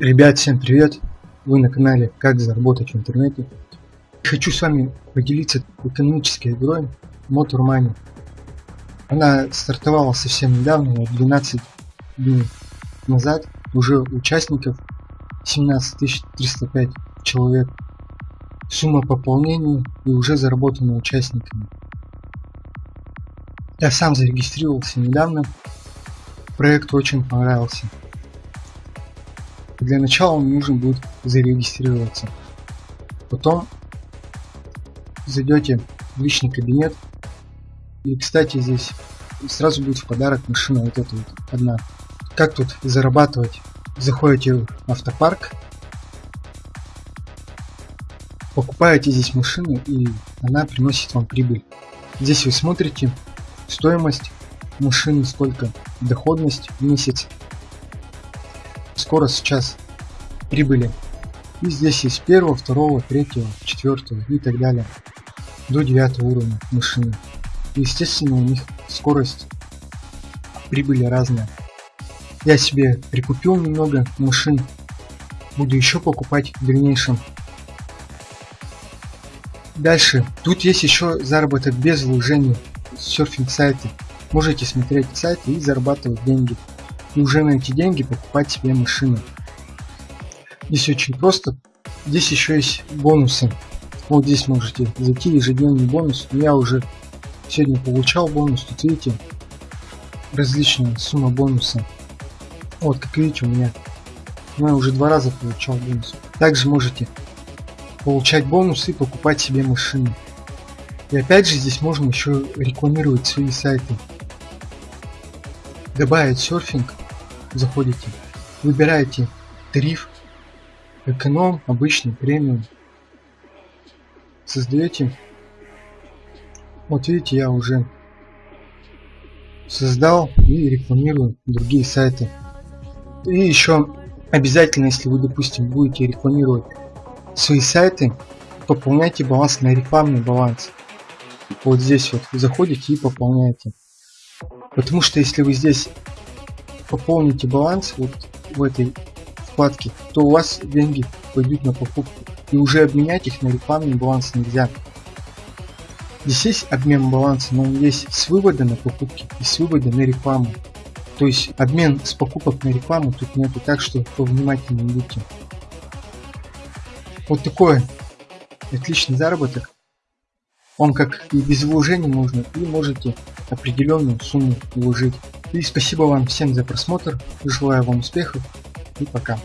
Ребят, всем привет! Вы на канале Как заработать в интернете. Хочу с вами поделиться экономической игрой Motor Money. Она стартовала совсем недавно, 12 дней назад. Уже участников 17 305 человек. Сумма пополнения и уже заработана участниками. Я сам зарегистрировался недавно. Проект очень понравился. Для начала вам нужно будет зарегистрироваться. Потом зайдете в личный кабинет. И, кстати, здесь сразу будет в подарок машина вот эта вот одна. Как тут зарабатывать? Заходите в автопарк, покупаете здесь машину и она приносит вам прибыль. Здесь вы смотрите стоимость машины, сколько доходность в месяц скоро сейчас прибыли. И здесь есть первого, второго, третьего, четвертого и так далее. До девятого уровня машины. И, естественно, у них скорость прибыли разная. Я себе прикупил немного машин. Буду еще покупать в дальнейшем. Дальше. Тут есть еще заработок без вложений. Серфинг сайты. Можете смотреть сайты и зарабатывать деньги и уже на эти деньги покупать себе машину. Здесь очень просто. Здесь еще есть бонусы. Вот здесь можете зайти ежедневный бонус. Я уже сегодня получал бонус. Тут видите различная сумма бонуса. Вот как видите у меня я уже два раза получал бонус. Также можете получать бонусы и покупать себе машины. И опять же здесь можно еще рекламировать свои сайты. Добавить серфинг заходите, выбираете тариф, эконом, обычный, премиум, создаете, вот видите, я уже создал и рекламирую другие сайты. И еще обязательно, если вы, допустим, будете рекламировать свои сайты, пополняйте баланс на рекламный баланс. Вот здесь вот заходите и пополняете. Потому что если вы здесь пополните баланс вот в этой вкладке, то у вас деньги пойдут на покупку. И уже обменять их на рекламный баланс нельзя. Здесь есть обмен баланса, но он есть с вывода на покупки и с вывода на рекламу. То есть обмен с покупок на рекламу тут нету, так что повнимательнее будьте. Вот такой отличный заработок. Он как и без вложений можно, и можете определенную сумму вложить. И спасибо вам всем за просмотр, желаю вам успехов и пока.